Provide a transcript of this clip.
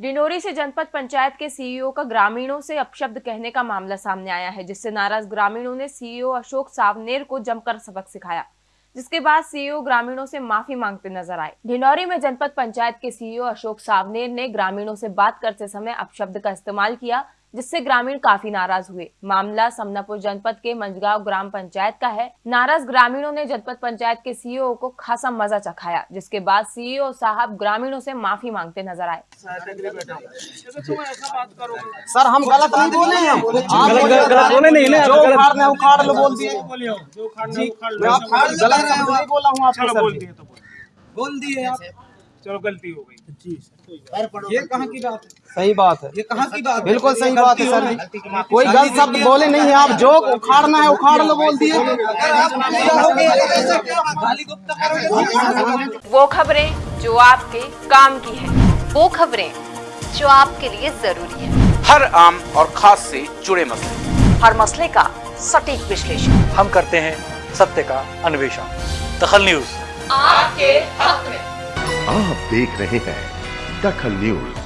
डिंडोरी से जनपद पंचायत के सीईओ का ग्रामीणों से अपशब्द कहने का मामला सामने आया है, जिससे नाराज़ ग्रामीणों ने सीईओ अशोक सावनेर को जमकर सबक सिखाया, जिसके बाद सीईओ ग्रामीणों से माफ़ी मांगते नज़र आए। ढिंडोरी में जनपद पंचायत के सीईओ अशोक सावनेर ने ग्रामीणों से बात करते समय अपशब्द का इस्तेमाल किया जिससे ग्रामीण काफ़ी नाराज़ हुए। मामला समनापुर जनपद के मंजगांव ग्राम पंचायत का है। नाराज़ ग्रामीणों ने जनपद पंचायत के सीईओ को खासा मज़ा चखाया जिसके बाद सीईओ साहब ग्रामीणों से माफ़ी मांगते नज़र आए। सर हम गलत नहीं बोले हैं। गलत गलत गलत बोले नहीं ना जो गलत उखाड़ना है उखाड़ लो बोल दिए। मैं आप गलत नहीं बोला हूँ बोल दिए तो बोल। बोल दिए आप। चलो गलती हो गई। ये कहाँ की बात है? सही बात है। ये कहाँ की बात बिल्कुल सही बात है सर जी। कोई गलत शब्द बोले नहीं है आप जो उखाड़ना है उखाड़ लो बोल दिए। वो खबरें जो आपके काम की है वो खबरें जो आपके लिए ज़रूरी है। हर आम और खास से जुड़े मसले। हर मसले का सटीक विश्लेषण। हम करते हैं सत्य का अन्वेषण। दखल न्यूज़। आपके हक में। आप देख रहे हैं दखल न्यूज़।